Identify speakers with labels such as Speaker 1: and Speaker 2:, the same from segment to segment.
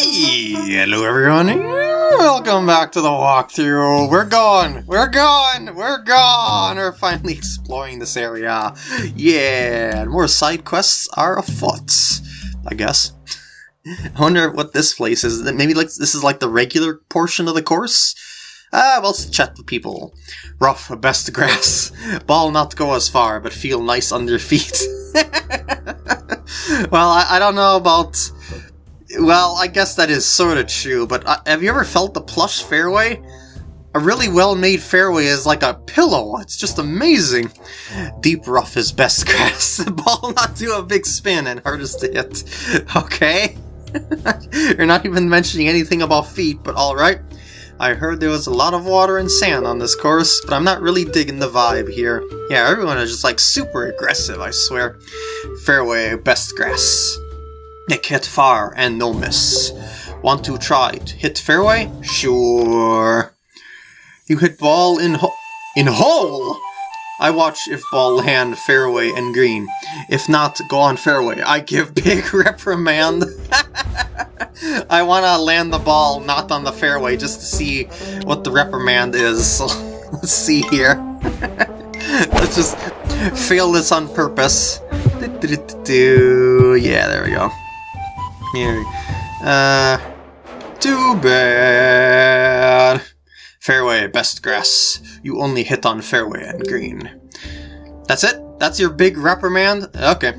Speaker 1: Hello everyone, welcome back to the walkthrough. We're gone, we're gone, we're gone. We're finally exploring this area. Yeah, and more side quests are afoot, I guess. I wonder what this place is. Maybe like this is like the regular portion of the course? Ah, well, let's chat with people. Rough, best grass. Ball not go as far, but feel nice under feet. well, I, I don't know about well, I guess that is sort of true, but uh, have you ever felt the plush fairway? A really well-made fairway is like a pillow. It's just amazing. Deep rough is best grass. The ball not do a big spin and hardest to hit. Okay? You're not even mentioning anything about feet, but alright. I heard there was a lot of water and sand on this course, but I'm not really digging the vibe here. Yeah, everyone is just like super aggressive, I swear. Fairway, best grass. Nick hit far and no miss. Want to try it? Hit fairway? Sure. You hit ball in ho in hole! I watch if ball land fairway and green. If not, go on fairway. I give big reprimand. I want to land the ball not on the fairway just to see what the reprimand is. So let's see here. let's just fail this on purpose. Yeah, there we go. Here. Uh, too bad. Fairway, best grass. You only hit on fairway and green. That's it? That's your big reprimand? Okay.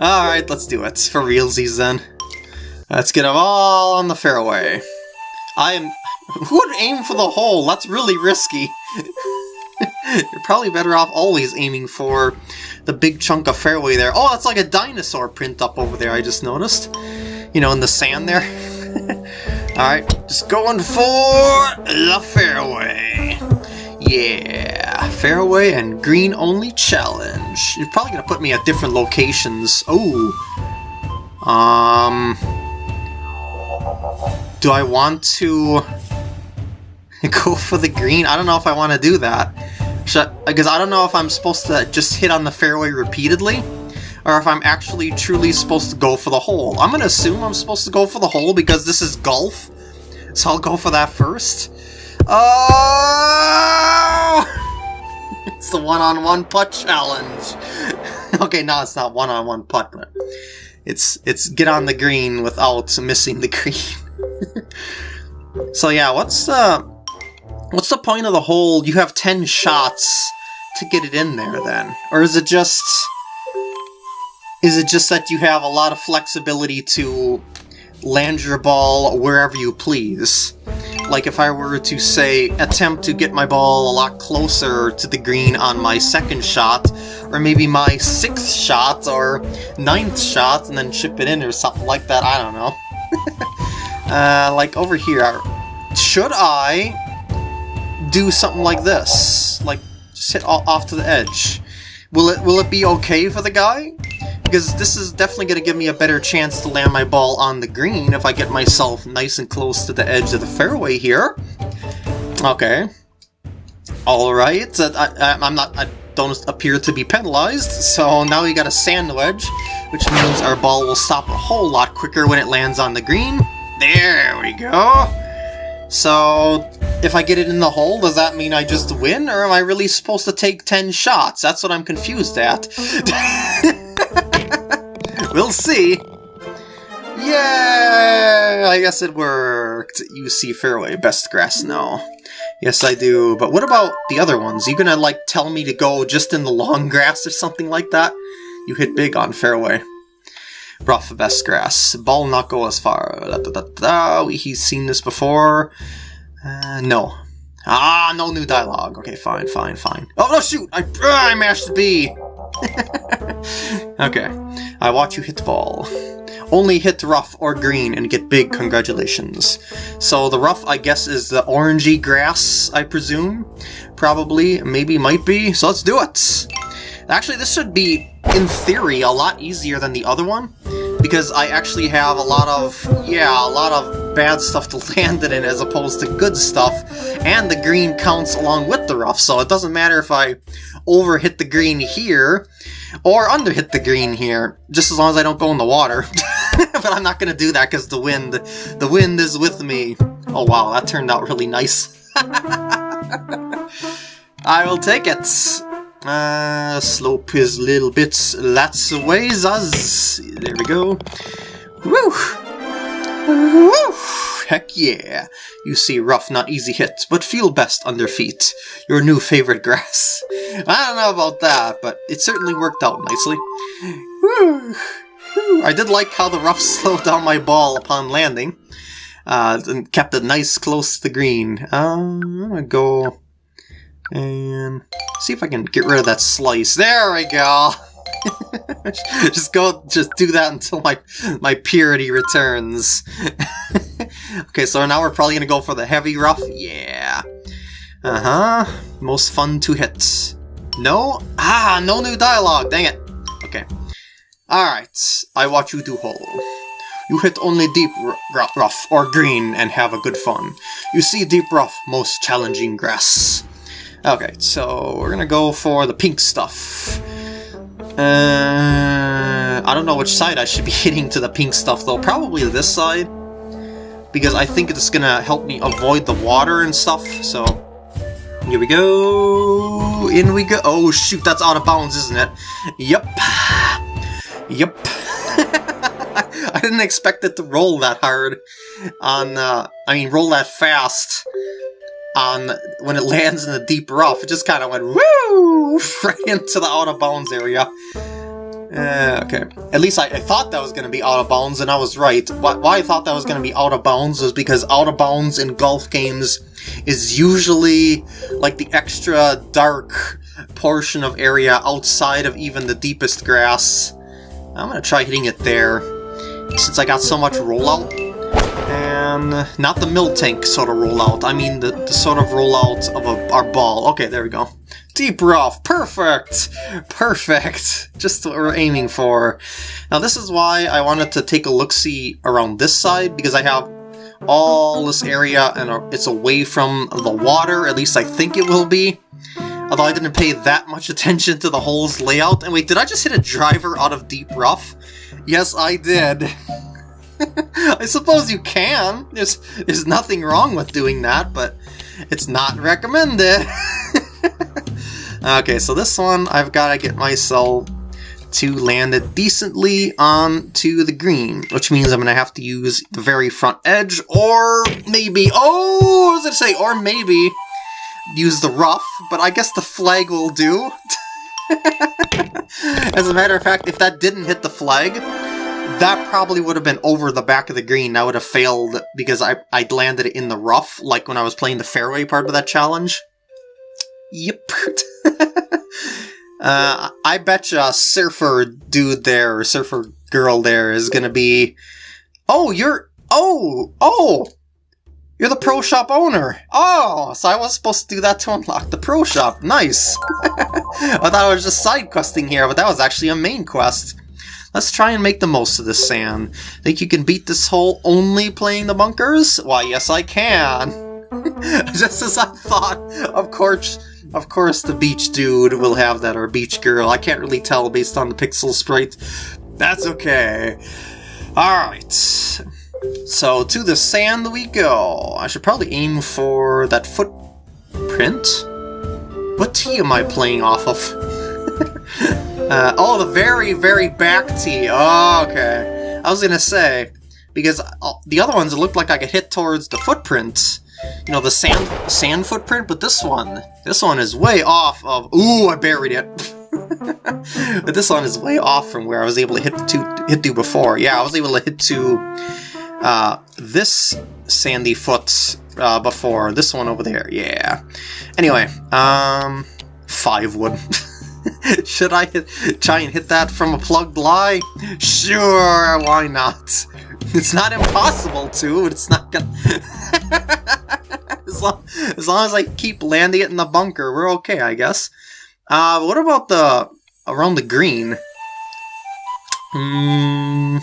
Speaker 1: Alright, let's do it. For realsies then. Let's get them all on the fairway. I am... Who would aim for the hole? That's really risky. You're probably better off always aiming for the big chunk of fairway there. Oh, that's like a dinosaur print up over there, I just noticed. You know, in the sand there. Alright, just going for the fairway. Yeah, fairway and green only challenge. You're probably gonna put me at different locations. Oh. Um... Do I want to go for the green? I don't know if I want to do that. Because I don't know if I'm supposed to just hit on the fairway repeatedly, or if I'm actually truly supposed to go for the hole. I'm going to assume I'm supposed to go for the hole because this is golf, so I'll go for that first. Oh! it's the one-on-one -on -one putt challenge. okay, no, it's not one-on-one -on -one putt, but it's it's get on the green without missing the green. so yeah, what's uh What's the point of the hole? You have 10 shots to get it in there then? Or is it just... Is it just that you have a lot of flexibility to land your ball wherever you please? Like if I were to, say, attempt to get my ball a lot closer to the green on my second shot, or maybe my sixth shot, or ninth shot, and then chip it in or something like that, I don't know. uh, like over here, should I do something like this. Like, just hit off to the edge. Will it, will it be okay for the guy? Because this is definitely going to give me a better chance to land my ball on the green if I get myself nice and close to the edge of the fairway here. Okay. Alright, uh, I, am not, I don't appear to be penalized, so now we got a sand wedge, which means our ball will stop a whole lot quicker when it lands on the green. There we go. So, if I get it in the hole, does that mean I just win, or am I really supposed to take 10 shots? That's what I'm confused at. we'll see. Yeah, I guess it worked. You see fairway, best grass now. Yes, I do. But what about the other ones? You gonna, like, tell me to go just in the long grass or something like that? You hit big on fairway. Rough best grass. Ball not go as far. Da, da, da. He's seen this before. Uh, no. Ah, no new dialogue. Okay, fine, fine, fine. Oh, no, shoot! I, uh, I mashed the B! okay. I watch you hit the ball. Only hit the rough or green and get big congratulations. So the rough, I guess, is the orangey grass, I presume? Probably, maybe, might be. So let's do it! Actually, this should be, in theory, a lot easier than the other one because I actually have a lot of, yeah, a lot of bad stuff to land it in as opposed to good stuff, and the green counts along with the rough, so it doesn't matter if I overhit the green here, Or under hit the green here, just as long as I don't go in the water. but I'm not gonna do that because the wind, the wind is with me. Oh wow, that turned out really nice. I will take it. Uh, slope is little bit lots of ways us. There we go. Woo! Woo! Heck yeah! You see rough, not easy hits, but feel best under feet. Your new favorite grass. I don't know about that, but it certainly worked out nicely. I did like how the rough slowed down my ball upon landing. Uh, and kept it nice close to the green. Um, I'm gonna go and see if I can get rid of that slice. There we go! just go, just do that until my my purity returns. okay, so now we're probably gonna go for the heavy rough. Yeah. Uh huh. Most fun to hit. No? Ah, no new dialogue. Dang it. Okay. Alright, I watch you do hole. You hit only deep rough or green and have a good fun. You see deep rough, most challenging grass. Okay, so we're gonna go for the pink stuff. Uh, I don't know which side I should be hitting to the pink stuff though. Probably this side. Because I think it's gonna help me avoid the water and stuff, so... Here we go... In we go... Oh shoot, that's out of bounds, isn't it? Yep. Yep. I didn't expect it to roll that hard on, uh, I mean, roll that fast on when it lands in the deep rough. It just kind of went woo right into the out of bounds area. Uh, okay. At least I, I thought that was going to be out of bounds, and I was right. Why, why I thought that was going to be out of bounds was because out of bounds in golf games is usually like the extra dark portion of area outside of even the deepest grass. I'm going to try hitting it there, since I got so much rollout. Not the Miltank sort of rollout, I mean the, the sort of rollout of a, our ball. Okay, there we go. Deep rough, perfect! Perfect! Just what we're aiming for. Now this is why I wanted to take a look-see around this side, because I have all this area and it's away from the water, at least I think it will be. Although I didn't pay that much attention to the hole's layout. And wait, did I just hit a driver out of deep rough? Yes, I did. I suppose you can. There's there's nothing wrong with doing that, but it's not recommended. okay, so this one I've got to get myself to land it decently onto the green, which means I'm going to have to use the very front edge, or maybe, oh, what was it say, or maybe use the rough, but I guess the flag will do. As a matter of fact, if that didn't hit the flag, that probably would have been over the back of the green. I would have failed because I, I'd landed it in the rough, like when I was playing the fairway part of that challenge. Yep. uh, I betcha surfer dude there, or surfer girl there is gonna be... Oh, you're... Oh! Oh! You're the pro shop owner! Oh! So I was supposed to do that to unlock the pro shop. Nice! I thought I was just side questing here, but that was actually a main quest. Let's try and make the most of this sand. Think you can beat this hole only playing the bunkers? Why, yes I can! Just as I thought, of course, of course the beach dude will have that, or beach girl. I can't really tell based on the pixel sprite. That's okay. Alright. So, to the sand we go. I should probably aim for that footprint. What tee am I playing off of? Uh, oh, the very, very back tee. Oh, okay. I was gonna say, because uh, the other ones, looked like I could hit towards the footprints. You know, the sand sand footprint, but this one, this one is way off of... Ooh, I buried it. but this one is way off from where I was able to hit to hit to before. Yeah, I was able to hit to uh, this sandy foot uh, before. This one over there, yeah. Anyway, um, five wood. Should I hit, try and hit that from a plugged lie? Sure, why not? It's not impossible to, but it's not gonna... as, long, as long as I keep landing it in the bunker, we're okay, I guess. Uh, what about the... around the green? Hmm...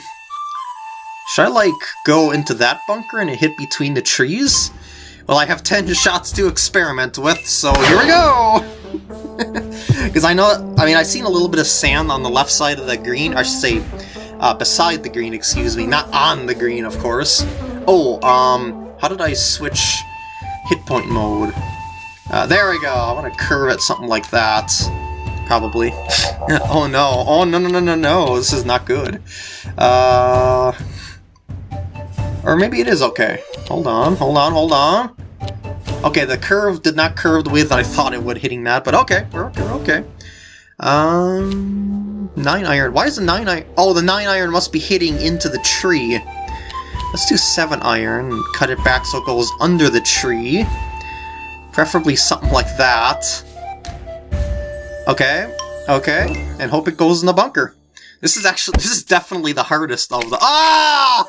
Speaker 1: Should I, like, go into that bunker and hit between the trees? Well, I have 10 shots to experiment with, so here we go! Because I know, I mean, I've seen a little bit of sand on the left side of the green, I should say, uh, beside the green, excuse me, not on the green, of course. Oh, um, how did I switch hit point mode? Uh, there we go, I want to curve it something like that. Probably. oh no, oh no no no no no, this is not good. Uh... Or maybe it is okay. Hold on, hold on, hold on. Okay, the curve did not curve the way that I thought it would hitting that, but okay, we're okay, we're okay. Um, 9 iron. Why is the 9 iron? Oh, the 9 iron must be hitting into the tree. Let's do 7 iron and cut it back so it goes under the tree. Preferably something like that. Okay, okay, and hope it goes in the bunker. This is actually, this is definitely the hardest of the- Ah!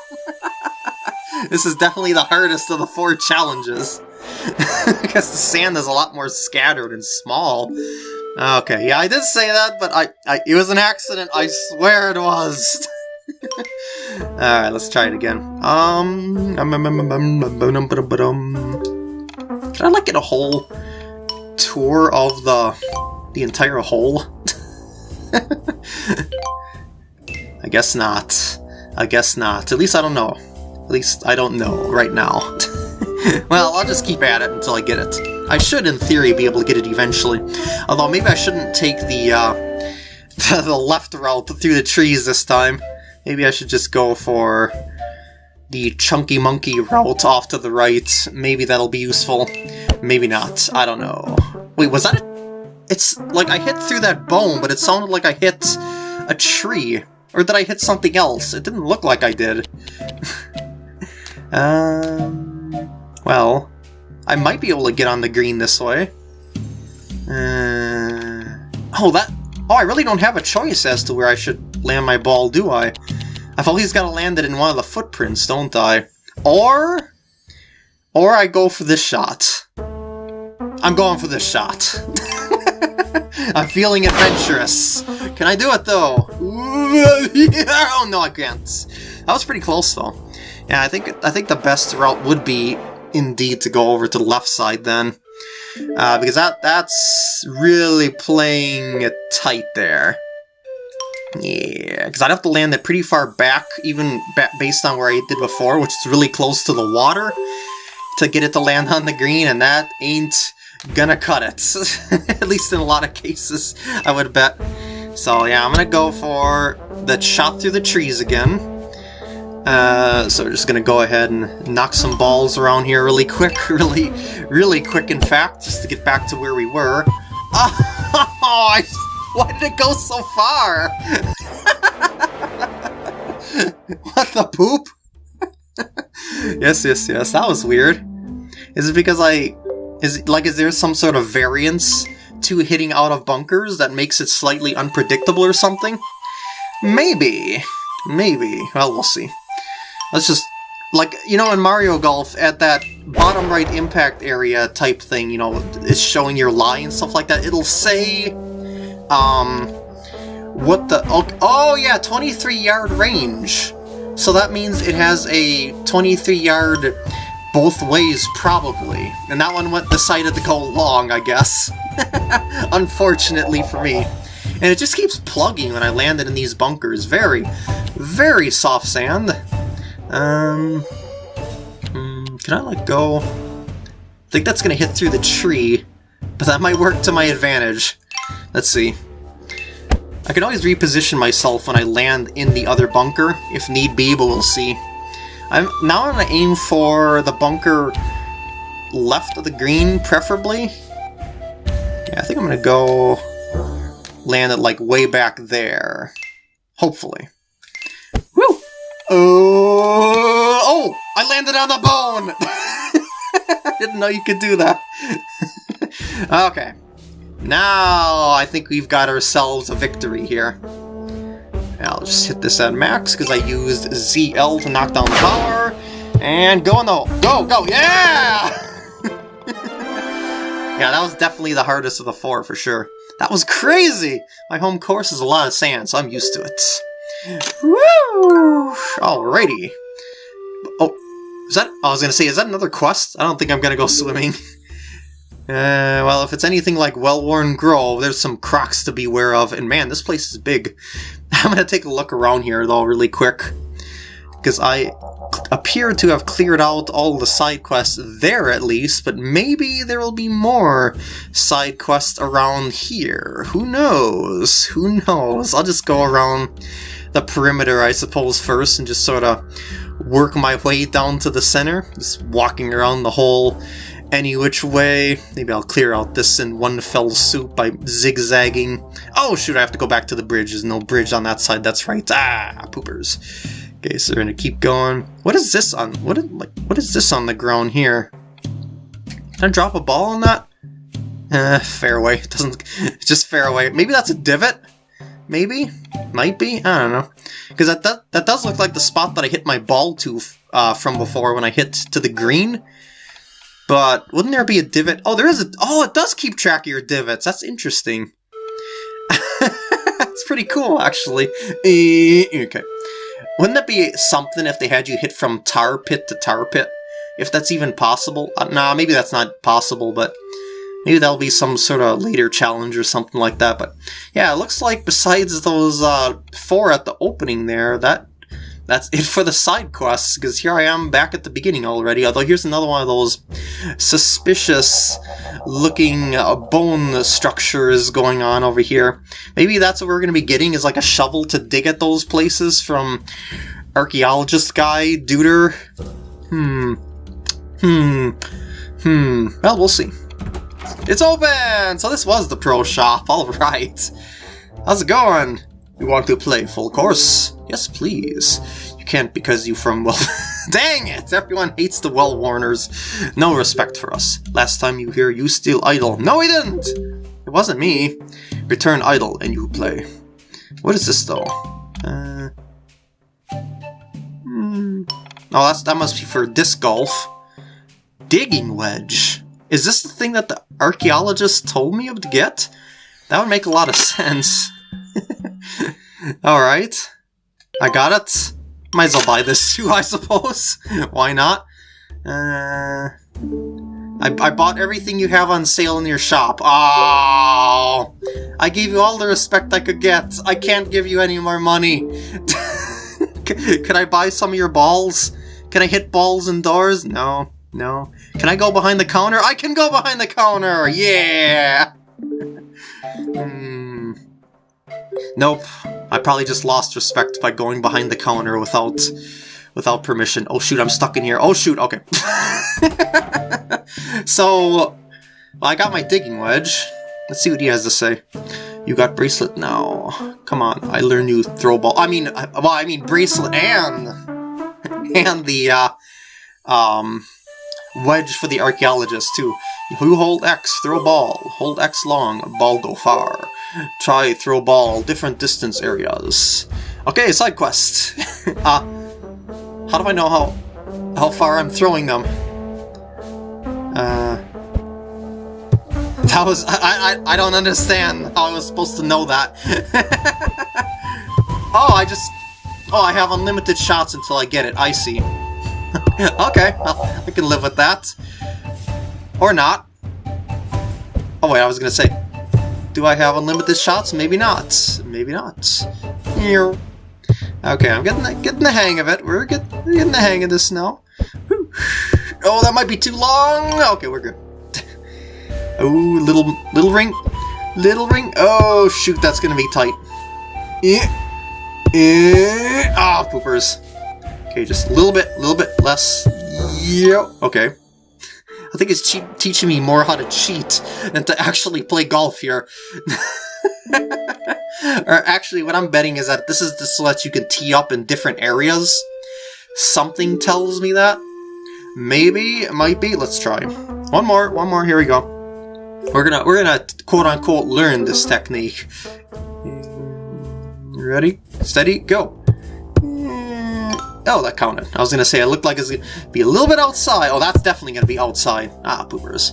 Speaker 1: this is definitely the hardest of the four challenges. Guess the sand is a lot more scattered and small. Okay, yeah, I did say that, but I, I it was an accident, I swear it was. Alright, let's try it again. Um, um, um, um can I like get a whole tour of the the entire hole? I guess not. I guess not. At least I don't know. At least I don't know right now. well, I'll just keep at it until I get it. I should, in theory, be able to get it eventually. Although maybe I shouldn't take the, uh, the left route through the trees this time. Maybe I should just go for the chunky monkey route off to the right. Maybe that'll be useful. Maybe not. I don't know. Wait, was that a... It's like I hit through that bone, but it sounded like I hit a tree. Or did I hit something else? It didn't look like I did. um, well, I might be able to get on the green this way. Uh, oh, that... Oh, I really don't have a choice as to where I should land my ball, do I? I've always got to land it in one of the footprints, don't I? Or... Or I go for this shot. I'm going for this shot. I'm feeling adventurous. Can I do it, though? oh, no, I can't. That was pretty close, though. Yeah, I think I think the best route would be, indeed, to go over to the left side, then. Uh, because that that's really playing it tight there. Yeah, because I'd have to land it pretty far back, even based on where I did before, which is really close to the water, to get it to land on the green, and that ain't gonna cut it. At least in a lot of cases, I would bet. So yeah, I'm gonna go for the shot through the trees again. Uh, so we're just gonna go ahead and knock some balls around here really quick, really, really quick in fact, just to get back to where we were. Oh, I why did it go so far? what the poop? yes, yes, yes, that was weird. Is it because I... Is it, like, is there some sort of variance to hitting out of bunkers that makes it slightly unpredictable or something? Maybe. Maybe. Well, we'll see. Let's just... Like, you know, in Mario Golf, at that bottom right impact area type thing, you know, it's showing your lie and stuff like that, it'll say um, what the, oh, oh yeah, 23 yard range. So that means it has a 23 yard both ways, probably. And that one went decided to go long, I guess. Unfortunately for me. And it just keeps plugging when I landed in these bunkers. Very, very soft sand. Um, hmm, can I let go? I think that's going to hit through the tree, but that might work to my advantage. Let's see. I can always reposition myself when I land in the other bunker, if need be, but we'll see. I'm Now I'm going to aim for the bunker left of the green, preferably. Yeah, I think I'm going to go land it, like, way back there. Hopefully. Uh, oh! I landed on the bone! Didn't know you could do that. okay. Now I think we've got ourselves a victory here. I'll just hit this at max because I used ZL to knock down the power. And go on the go, go, yeah! yeah, that was definitely the hardest of the four for sure. That was crazy! My home course is a lot of sand, so I'm used to it. Woo! Alrighty. Oh, is that, I was gonna say, is that another quest? I don't think I'm gonna go swimming. Uh, Uh, well, if it's anything like Wellworn Grove, there's some crocs to beware of, and man, this place is big. I'm gonna take a look around here, though, really quick. Because I appear to have cleared out all the side quests there, at least, but maybe there will be more side quests around here. Who knows? Who knows? I'll just go around the perimeter, I suppose, first, and just sort of work my way down to the center, just walking around the whole any which way. Maybe I'll clear out this in one fell swoop by zigzagging. Oh shoot, I have to go back to the bridge. There's no bridge on that side, that's right. Ah, poopers. Okay, so we're gonna keep going. What is this on, what is, like, what is this on the ground here? Can I drop a ball on that? Eh, fairway. It doesn't, just fairway. Maybe that's a divot? Maybe? Might be? I don't know. Because that, that, that does look like the spot that I hit my ball to uh, from before when I hit to the green. But wouldn't there be a divot? Oh, there is a... Oh, it does keep track of your divots. That's interesting. That's pretty cool, actually. Eh, okay. Wouldn't that be something if they had you hit from tar pit to tar pit? If that's even possible? Uh, nah, maybe that's not possible, but maybe that'll be some sort of later challenge or something like that. But yeah, it looks like besides those uh, four at the opening there, that that's it for the side quests, because here I am back at the beginning already, although here's another one of those suspicious looking uh, bone structures going on over here. Maybe that's what we're going to be getting, is like a shovel to dig at those places from archaeologist guy, Duder. Hmm. Hmm. Hmm. Well, we'll see. It's open! So this was the pro shop, alright. How's it going? You want to play full course? Yes, please. You can't because you from well... Dang it! Everyone hates the well-warners. No respect for us. Last time you hear you steal idol. No, he didn't! It wasn't me. Return idol and you play. What is this, though? Uh... Hmm... Oh, that's, that must be for disc golf. Digging wedge. Is this the thing that the archaeologist told me to get? That would make a lot of sense. Alright. I got it. Might as well buy this too, I suppose. Why not? Uh, I, I bought everything you have on sale in your shop. Oh, I gave you all the respect I could get. I can't give you any more money. Can I buy some of your balls? Can I hit balls indoors? No, no. Can I go behind the counter? I can go behind the counter! Yeah! Hmm. Nope. I probably just lost respect by going behind the counter without without permission. Oh shoot, I'm stuck in here. Oh shoot, okay. so, well, I got my digging wedge. Let's see what he has to say. You got bracelet now. Come on, I learned you throw ball. I mean, well, I mean bracelet and and the uh, um wedge for the archaeologist too. who hold X, throw ball. Hold X long, ball go far. Try throw ball, different distance areas. Okay, side quest. uh, how do I know how how far I'm throwing them? Uh, that was I I I don't understand how I was supposed to know that. oh, I just oh I have unlimited shots until I get it. I see. okay, I can live with that. Or not. Oh wait, I was gonna say, do I have unlimited shots? Maybe not. Maybe not. Okay, I'm getting the, getting the hang of it. We're, get, we're getting the hang of this now. Oh, that might be too long. Okay, we're good. oh, little little ring, little ring. Oh shoot, that's gonna be tight. Yeah. Yeah. Ah, oh, poopers. Okay, just a little bit, a little bit less. Yep. Okay. I think it's teaching me more how to cheat than to actually play golf here. or actually, what I'm betting is that this is just so that you can tee up in different areas. Something tells me that. Maybe, it might be. Let's try. One more, one more, here we go. We're gonna, we're gonna quote-unquote learn this technique. Ready? Steady, go! Oh, that counted. I was to say, it looked like it's to be a little bit outside. Oh, that's definitely to be outside. Ah, poopers.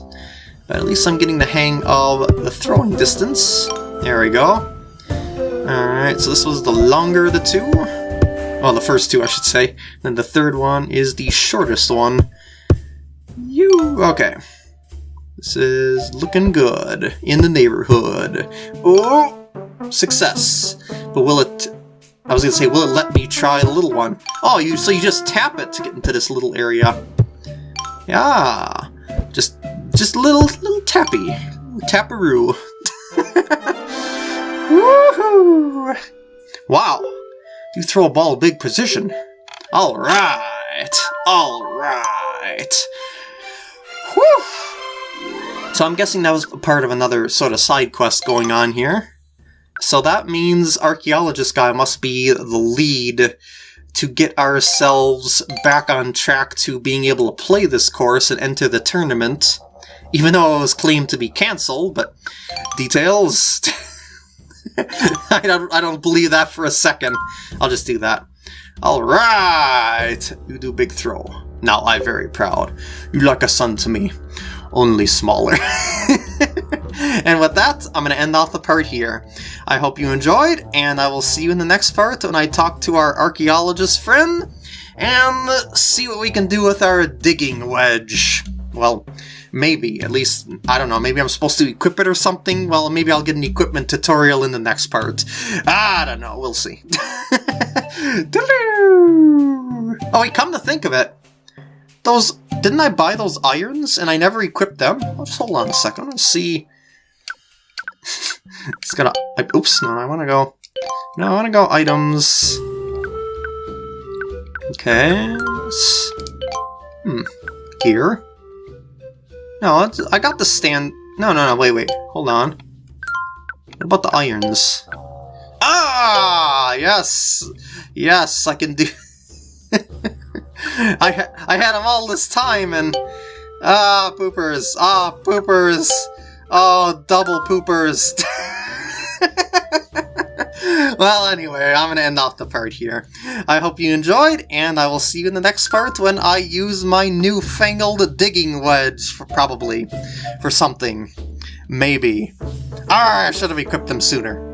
Speaker 1: But at least I'm getting the hang of the throwing distance. There we go. Alright, so this was the longer of the two. Well, the first two, I should say. Then the third one is the shortest one. You... Okay. This is looking good in the neighborhood. Oh, success. But will it... I was going to say, will it let me try the little one? Oh, you so you just tap it to get into this little area. Yeah. Just just little little tappy. Taparoo. Woohoo! Wow. You throw a ball big position. Alright. Alright. Whew. So I'm guessing that was part of another sort of side quest going on here. So that means Archaeologist Guy must be the lead to get ourselves back on track to being able to play this course and enter the tournament. Even though it was claimed to be cancelled, but details... I, don't, I don't believe that for a second. I'll just do that. Alright! You do big throw. Now I very proud. You like a son to me only smaller. with that, I'm going to end off the part here. I hope you enjoyed, and I will see you in the next part when I talk to our archaeologist friend and see what we can do with our digging wedge. Well, maybe. At least, I don't know, maybe I'm supposed to equip it or something? Well, maybe I'll get an equipment tutorial in the next part. I don't know, we'll see. oh wait, come to think of it, those didn't I buy those irons and I never equipped them? I'll just hold on a second and see. It's gonna. I, oops, no, I want to go. No, I want to go items. Okay. Hmm. Gear. No, I got the stand. No, no, no. Wait, wait. Hold on. What about the irons? Ah, yes, yes, I can do. I I had them all this time and ah poopers ah poopers oh double poopers. well, anyway, I'm gonna end off the part here. I hope you enjoyed, and I will see you in the next part when I use my newfangled digging wedge, for, probably, for something. Maybe. Ah, I should have equipped them sooner.